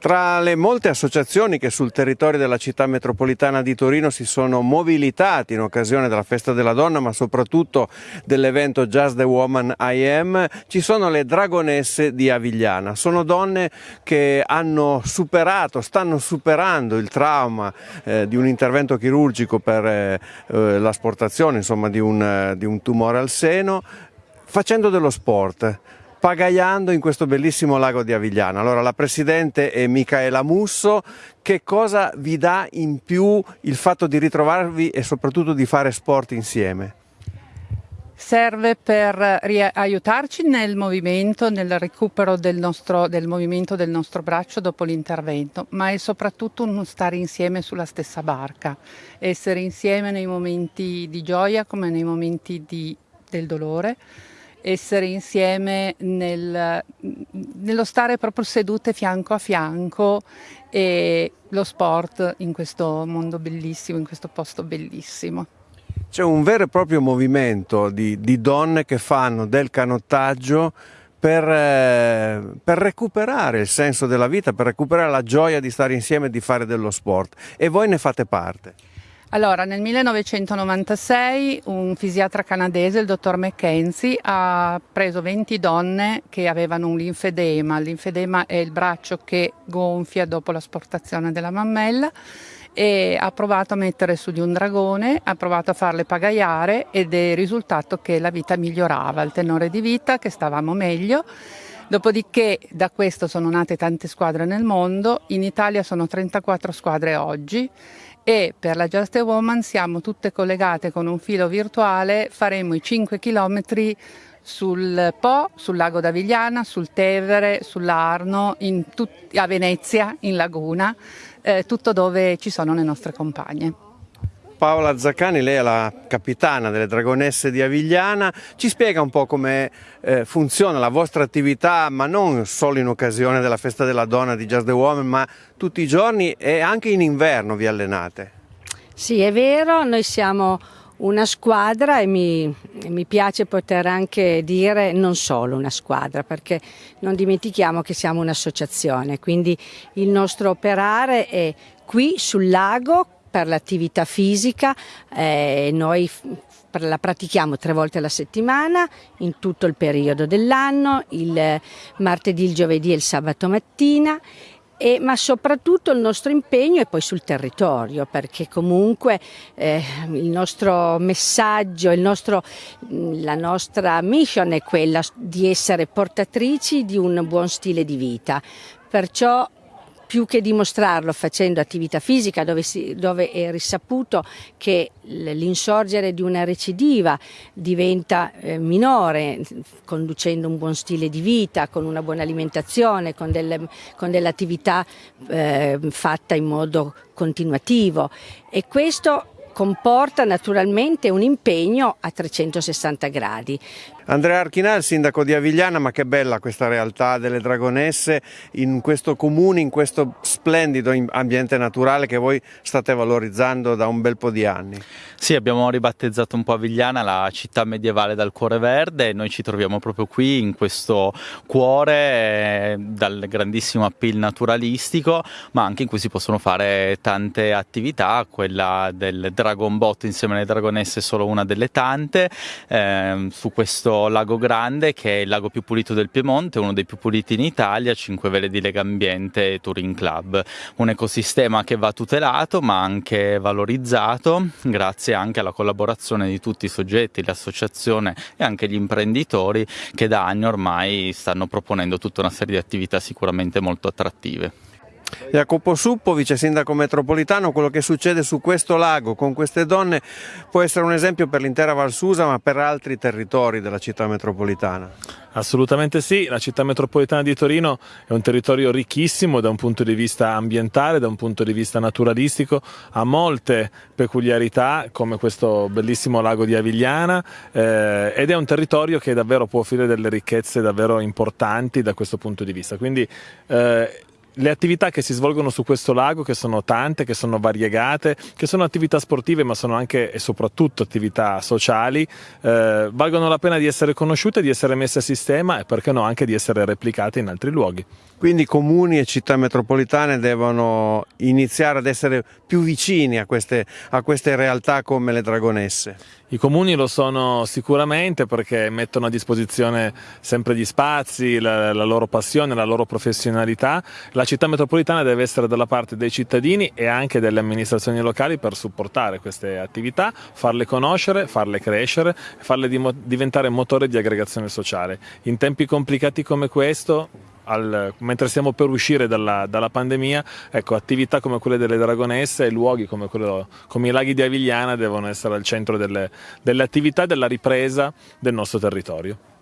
Tra le molte associazioni che sul territorio della città metropolitana di Torino si sono mobilitati in occasione della festa della donna, ma soprattutto dell'evento Just the Woman I Am, ci sono le Dragonesse di Avigliana. Sono donne che hanno superato, stanno superando il trauma eh, di un intervento chirurgico per eh, eh l'asportazione insomma, di, un, di un tumore al seno, facendo dello sport pagaiando in questo bellissimo lago di Avigliana. Allora la Presidente è Micaela Musso, che cosa vi dà in più il fatto di ritrovarvi e soprattutto di fare sport insieme? serve per aiutarci nel movimento, nel recupero del, nostro, del movimento del nostro braccio dopo l'intervento, ma è soprattutto uno stare insieme sulla stessa barca, essere insieme nei momenti di gioia come nei momenti di, del dolore essere insieme nel, nello stare proprio sedute fianco a fianco e lo sport in questo mondo bellissimo, in questo posto bellissimo. C'è un vero e proprio movimento di, di donne che fanno del canottaggio per, eh, per, recuperare il senso della vita, per recuperare la gioia di stare insieme e di fare dello sport e voi ne fate parte. Allora, nel 1996 un fisiatra canadese, il dottor McKenzie, ha preso 20 donne che avevano un linfedema. L'infedema è il braccio che gonfia dopo l'asportazione della mammella e ha provato a mettere su di un dragone, ha provato a farle pagaiare ed è risultato che la vita migliorava, il tenore di vita, che stavamo meglio. Dopodiché da questo sono nate tante squadre nel mondo, in Italia sono 34 squadre oggi. E per la Just a Woman siamo tutte collegate con un filo virtuale, faremo i 5 km sul Po, sul lago d'Avigliana, sul Tevere, sull'Arno, a Venezia, in Laguna, eh, tutto dove ci sono le nostre compagne. Paola Zaccani, lei è la capitana delle Dragonesse di Avigliana, ci spiega un po' come eh, funziona la vostra attività, ma non solo in occasione della festa della donna di Just the Woman, ma tutti i giorni e anche in inverno vi allenate. Sì, è vero, noi siamo una squadra e mi, mi, piace poter anche dire non solo una squadra perché non dimentichiamo che siamo un'associazione, quindi il nostro operare è qui sul lago per l'attività fisica, eh, noi la pratichiamo tre volte alla settimana in tutto il periodo dell'anno, il martedì, il giovedì e il sabato mattina e, ma soprattutto il nostro impegno è poi sul territorio, perché comunque eh, il nostro messaggio, il nostro, la nostra mission è quella di essere portatrici di un buon stile di vita. Perciò più che dimostrarlo facendo attività fisica dove, si, dove è risaputo che l'insorgere di una recidiva diventa eh, minore conducendo un buon stile di vita, con una buona alimentazione, con, delle, con dell'attività eh, fatta in modo continuativo e questo comporta naturalmente un impegno a 360 gradi. Andrea Archinà, il sindaco di Avigliana, ma che bella questa realtà delle Dragonesse in questo comune, in questo splendido ambiente naturale che voi state valorizzando da un bel po' di anni. Sì, abbiamo ribattezzato un po' Avigliana, la città medievale dal cuore verde, noi ci troviamo proprio qui in questo cuore eh, dal grandissimo appeal naturalistico, ma anche in cui si possono fare tante attività, quella del Dragon Bot insieme alle Dragonesse è solo una delle tante, eh, su questo Lago Grande che è il lago più pulito del Piemonte, uno dei più puliti in Italia, 5 vele di Lega Ambiente e Touring Club. Un ecosistema che va tutelato ma anche valorizzato grazie anche alla collaborazione di tutti i soggetti, l'associazione e anche gli imprenditori che da anni ormai stanno proponendo tutta una serie di attività sicuramente molto attrattive. Jacopo Suppo, vice sindaco metropolitano, quello che succede su questo lago con queste donne può essere un esempio per l'intera Valsusa ma per altri territori della città metropolitana. Assolutamente sì, la città metropolitana di Torino è un territorio ricchissimo da un punto di vista ambientale, da un punto di vista naturalistico, ha molte peculiarità come questo bellissimo lago di Avigliana eh, ed è un territorio che davvero può offrire delle ricchezze davvero importanti da questo punto di vista. Quindi eh, le attività che si svolgono su questo lago, che sono tante, che sono variegate, che sono attività sportive ma sono anche e soprattutto attività sociali, eh, valgono la pena di essere conosciute, di essere messe a sistema e perché no anche di essere replicate in altri luoghi. Quindi comuni e città metropolitane devono iniziare ad essere più vicini a queste, a queste realtà come le Dragonesse. I comuni lo sono sicuramente perché mettono a disposizione sempre gli spazi, la, la, loro passione, la loro professionalità. La città metropolitana deve essere dalla parte dei cittadini e anche delle amministrazioni locali per supportare queste attività, farle conoscere, farle crescere, farle diventare motore di aggregazione sociale. In tempi complicati come questo al, mentre stiamo per uscire dalla, dalla, pandemia, ecco, attività come quelle delle Dragonesse e luoghi come, quello, come i laghi di Avigliana devono essere al centro delle, delle attività e della ripresa del nostro territorio.